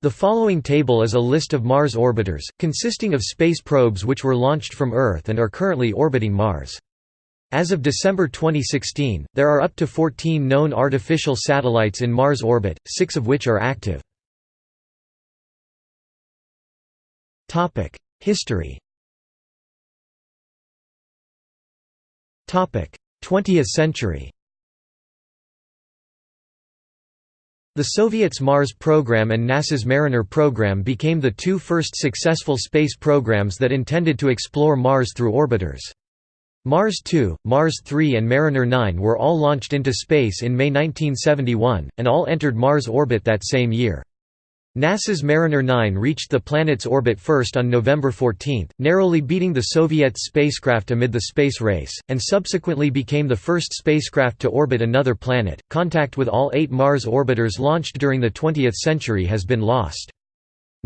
The following table is a list of Mars orbiters, consisting of space probes which were launched from Earth and are currently orbiting Mars. As of December 2016, there are up to 14 known artificial satellites in Mars orbit, six of which are active. History 20th century The Soviets' Mars program and NASA's Mariner program became the two first successful space programs that intended to explore Mars through orbiters. Mars 2, Mars 3 and Mariner 9 were all launched into space in May 1971, and all entered Mars orbit that same year. NASA's Mariner 9 reached the planet's orbit first on November 14, narrowly beating the Soviet spacecraft amid the space race, and subsequently became the first spacecraft to orbit another planet. Contact with all eight Mars orbiters launched during the 20th century has been lost.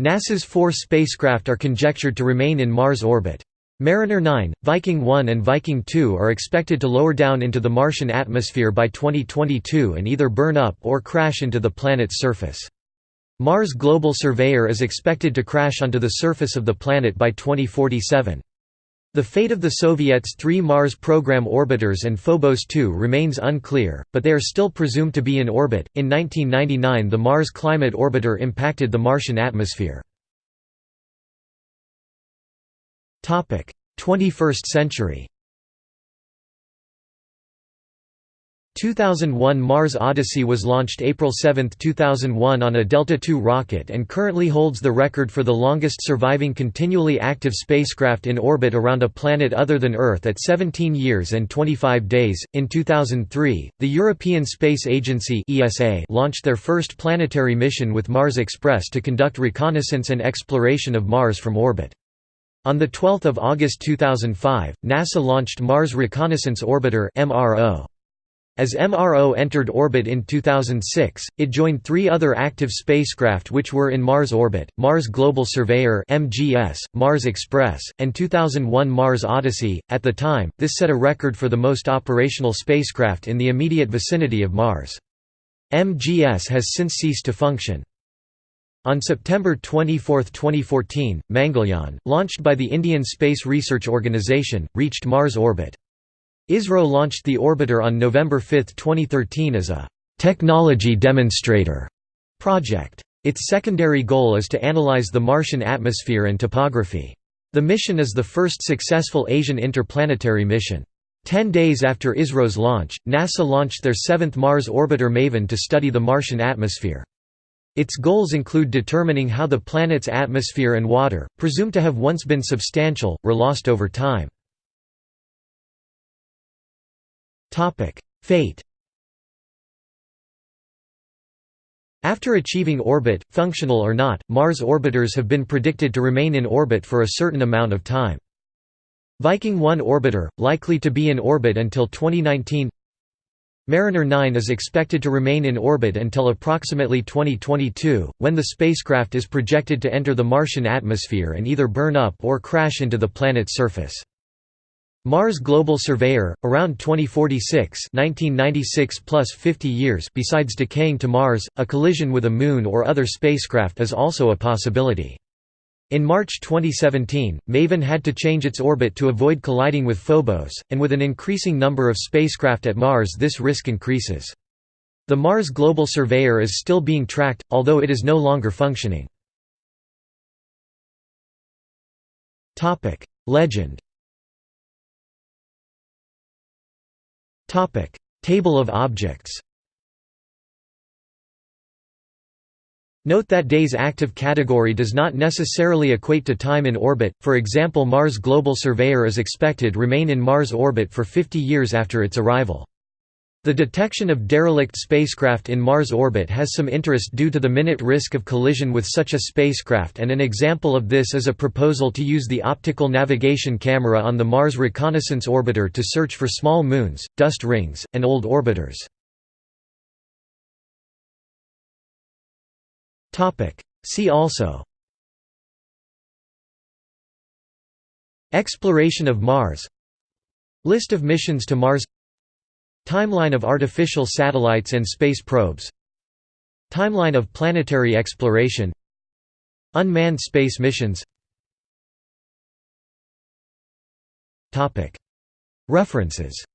NASA's four spacecraft are conjectured to remain in Mars orbit. Mariner 9, Viking 1 and Viking 2 are expected to lower down into the Martian atmosphere by 2022 and either burn up or crash into the planet's surface. Mars Global Surveyor is expected to crash onto the surface of the planet by 2047. The fate of the Soviets' three Mars program orbiters and Phobos 2 remains unclear, but they are still presumed to be in orbit. In 1999, the Mars Climate Orbiter impacted the Martian atmosphere. 21st century 2001 Mars Odyssey was launched April 7, 2001 on a Delta II rocket and currently holds the record for the longest surviving continually active spacecraft in orbit around a planet other than Earth at 17 years and 25 days. In 2003, the European Space Agency (ESA) launched their first planetary mission with Mars Express to conduct reconnaissance and exploration of Mars from orbit. On 12 August 2005, NASA launched Mars Reconnaissance Orbiter (MRO). As MRO entered orbit in 2006, it joined three other active spacecraft which were in Mars orbit, Mars Global Surveyor (MGS), Mars Express, and 2001 Mars Odyssey. At the time, this set a record for the most operational spacecraft in the immediate vicinity of Mars. MGS has since ceased to function. On September 24, 2014, Mangalyaan, launched by the Indian Space Research Organisation, reached Mars orbit. ISRO launched the orbiter on November 5, 2013 as a «technology demonstrator» project. Its secondary goal is to analyze the Martian atmosphere and topography. The mission is the first successful Asian interplanetary mission. Ten days after ISRO's launch, NASA launched their seventh Mars orbiter MAVEN to study the Martian atmosphere. Its goals include determining how the planet's atmosphere and water, presumed to have once been substantial, were lost over time. Fate After achieving orbit, functional or not, Mars orbiters have been predicted to remain in orbit for a certain amount of time. Viking 1 orbiter, likely to be in orbit until 2019 Mariner 9 is expected to remain in orbit until approximately 2022, when the spacecraft is projected to enter the Martian atmosphere and either burn up or crash into the planet's surface. Mars Global Surveyor, around 2046 1996 plus 50 years besides decaying to Mars, a collision with a Moon or other spacecraft is also a possibility. In March 2017, MAVEN had to change its orbit to avoid colliding with Phobos, and with an increasing number of spacecraft at Mars this risk increases. The Mars Global Surveyor is still being tracked, although it is no longer functioning. Legend Table of objects Note that day's active category does not necessarily equate to time in orbit, for example Mars Global Surveyor is expected remain in Mars orbit for 50 years after its arrival. The detection of derelict spacecraft in Mars orbit has some interest due to the minute risk of collision with such a spacecraft and an example of this is a proposal to use the optical navigation camera on the Mars Reconnaissance Orbiter to search for small moons, dust rings, and old orbiters. See also Exploration of Mars List of missions to Mars Timeline of artificial satellites and space probes. Timeline of planetary exploration. Unmanned space missions. References,